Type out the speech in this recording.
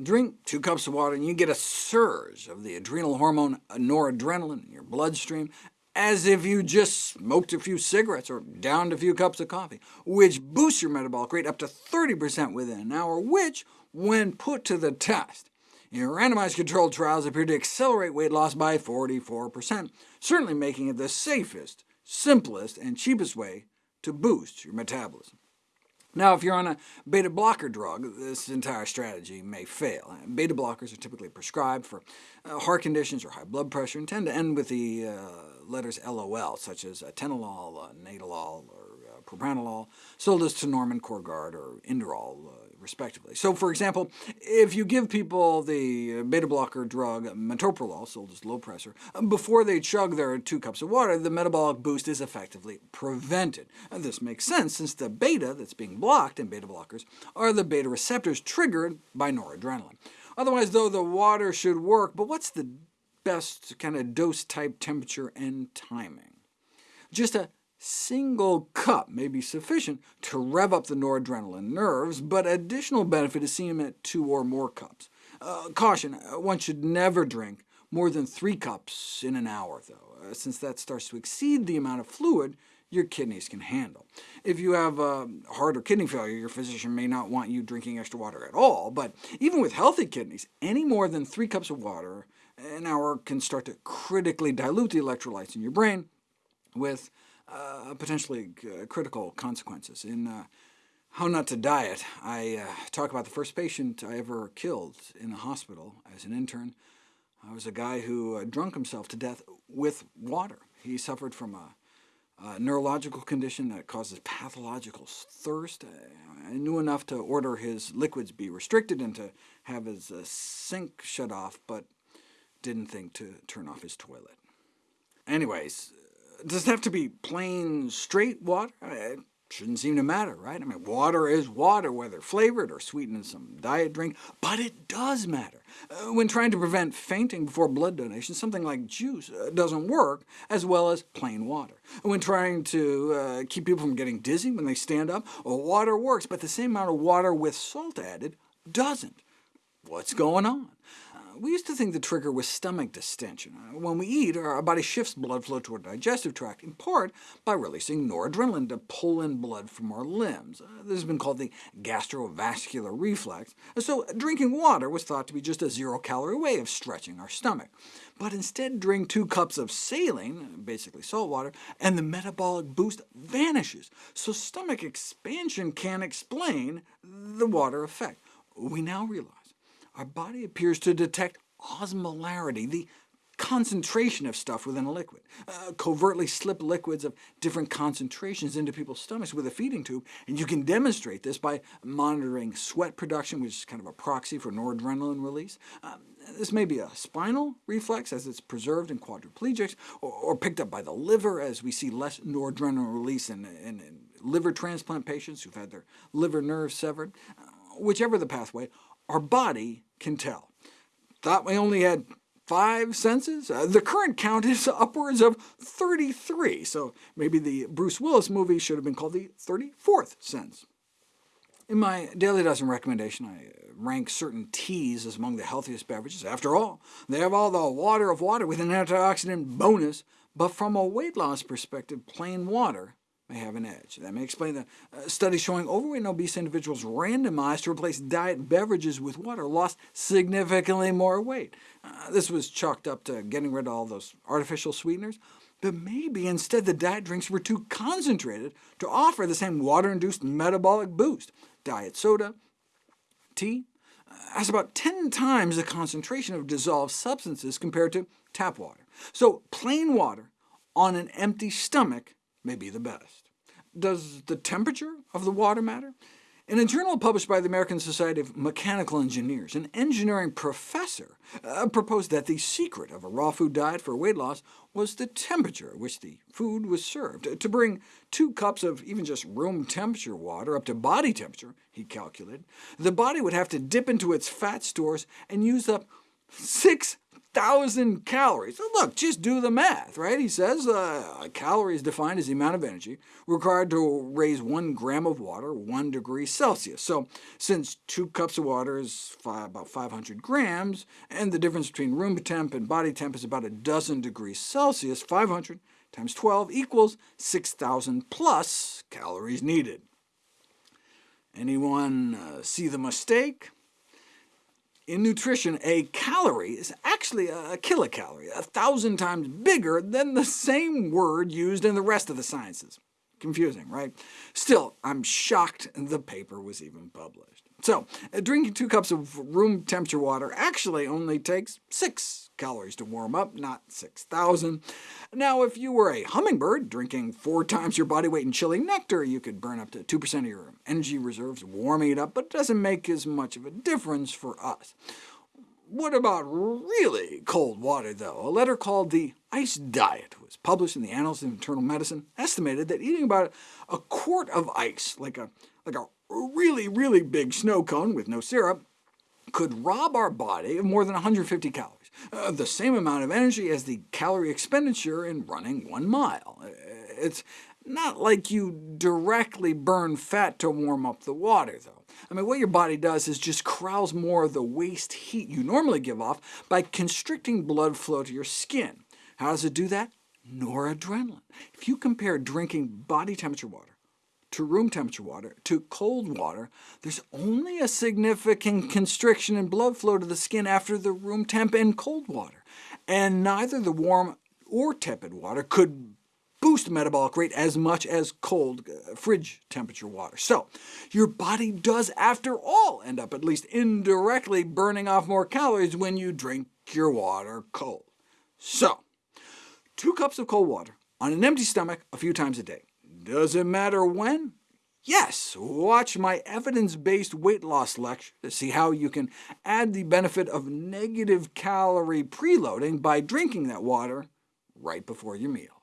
Drink two cups of water and you get a surge of the adrenal hormone noradrenaline in your bloodstream, as if you just smoked a few cigarettes or downed a few cups of coffee, which boosts your metabolic rate up to 30% within an hour, which, when put to the test, in randomized controlled trials appeared to accelerate weight loss by 44%, certainly making it the safest, simplest, and cheapest way to boost your metabolism. Now, if you're on a beta blocker drug, this entire strategy may fail. Beta blockers are typically prescribed for uh, heart conditions or high blood pressure, and tend to end with the uh, letters LOL, such as atenolol, uh, or uh, propranolol, sold as Tenormin, Corgard, or Inderal, uh, respectively. So, for example, if you give people the beta blocker drug metoprolol, sold as Lopressor, before they chug their two cups of water, the metabolic boost is effectively prevented. And this makes sense, since the beta that's being blocked in beta blockers are the beta receptors triggered by noradrenaline. Otherwise, though, the water should work, but what's the best kind of dose type, temperature, and timing? Just a single cup may be sufficient to rev up the noradrenaline nerves, but additional benefit is seen at two or more cups. Uh, caution, uh, one should never drink more than three cups in an hour, though, uh, since that starts to exceed the amount of fluid your kidneys can handle. If you have uh, heart or kidney failure, your physician may not want you drinking extra water at all, but even with healthy kidneys, any more than three cups of water an hour can start to critically dilute the electrolytes in your brain, with uh, potentially uh, critical consequences. In uh, How Not to Diet, I uh, talk about the first patient I ever killed in a hospital as an intern. I was a guy who uh, drunk himself to death with water. He suffered from a, a neurological condition that causes pathological thirst. I knew enough to order his liquids be restricted and to have his uh, sink shut off, but didn't think to turn off his toilet. Anyways, does it have to be plain, straight water? It shouldn't seem to matter, right? I mean, water is water, whether flavored or sweetened in some diet drink, but it does matter. Uh, when trying to prevent fainting before blood donation, something like juice uh, doesn't work as well as plain water. When trying to uh, keep people from getting dizzy when they stand up, well, water works, but the same amount of water with salt added doesn't. What's going on? We used to think the trigger was stomach distension. Uh, when we eat, our body shifts blood flow to our digestive tract, in part by releasing noradrenaline to pull in blood from our limbs. Uh, this has been called the gastrovascular reflex, so drinking water was thought to be just a zero-calorie way of stretching our stomach. But instead drink two cups of saline, basically salt water, and the metabolic boost vanishes, so stomach expansion can explain the water effect. We now realize our body appears to detect osmolarity, the concentration of stuff within a liquid, uh, covertly slip liquids of different concentrations into people's stomachs with a feeding tube, and you can demonstrate this by monitoring sweat production, which is kind of a proxy for noradrenaline release. Um, this may be a spinal reflex, as it's preserved in quadriplegics, or, or picked up by the liver, as we see less noradrenaline release in, in, in liver transplant patients who've had their liver nerves severed. Uh, whichever the pathway, our body can tell. Thought we only had five senses? Uh, the current count is upwards of 33, so maybe the Bruce Willis movie should have been called the 34th sense. In my Daily Dozen recommendation, I rank certain teas as among the healthiest beverages. After all, they have all the water of water with an antioxidant bonus, but from a weight loss perspective, plain water may have an edge. That may explain the uh, study showing overweight and obese individuals randomized to replace diet beverages with water lost significantly more weight. Uh, this was chalked up to getting rid of all those artificial sweeteners, but maybe instead the diet drinks were too concentrated to offer the same water-induced metabolic boost. Diet soda, tea, uh, has about 10 times the concentration of dissolved substances compared to tap water. So plain water on an empty stomach may be the best. Does the temperature of the water matter? In a journal published by the American Society of Mechanical Engineers, an engineering professor uh, proposed that the secret of a raw food diet for weight loss was the temperature at which the food was served. To bring two cups of even just room temperature water up to body temperature, he calculated, the body would have to dip into its fat stores and use up 6 6,000 calories. Look, just do the math, right? He says uh, a calorie is defined as the amount of energy required to raise 1 gram of water 1 degree Celsius. So since 2 cups of water is about 500 grams, and the difference between room temp and body temp is about a dozen degrees Celsius, 500 times 12 equals 6,000 plus calories needed. Anyone uh, see the mistake? In nutrition, a calorie is actually a kilocalorie, a thousand times bigger than the same word used in the rest of the sciences. Confusing, right? Still, I'm shocked the paper was even published. So, uh, drinking two cups of room temperature water actually only takes six calories to warm up, not 6,000. Now, if you were a hummingbird drinking four times your body weight in chilling nectar, you could burn up to 2% of your energy reserves warming it up, but it doesn't make as much of a difference for us. What about really cold water, though? A letter called The Ice Diet was published in the Annals of Internal Medicine, estimated that eating about a quart of ice, like a, like a really, really big snow cone with no syrup, could rob our body of more than 150 calories, uh, the same amount of energy as the calorie expenditure in running one mile. Uh, it's not like you directly burn fat to warm up the water, though. I mean, what your body does is just corrals more of the waste heat you normally give off by constricting blood flow to your skin. How does it do that? Noradrenaline. If you compare drinking body temperature water to room temperature water to cold water, there's only a significant constriction in blood flow to the skin after the room temp and cold water, and neither the warm or tepid water could boost metabolic rate as much as cold uh, fridge temperature water. So your body does, after all, end up at least indirectly burning off more calories when you drink your water cold. So, two cups of cold water on an empty stomach a few times a day. Does it matter when? Yes, watch my evidence-based weight loss lecture to see how you can add the benefit of negative calorie preloading by drinking that water right before your meals.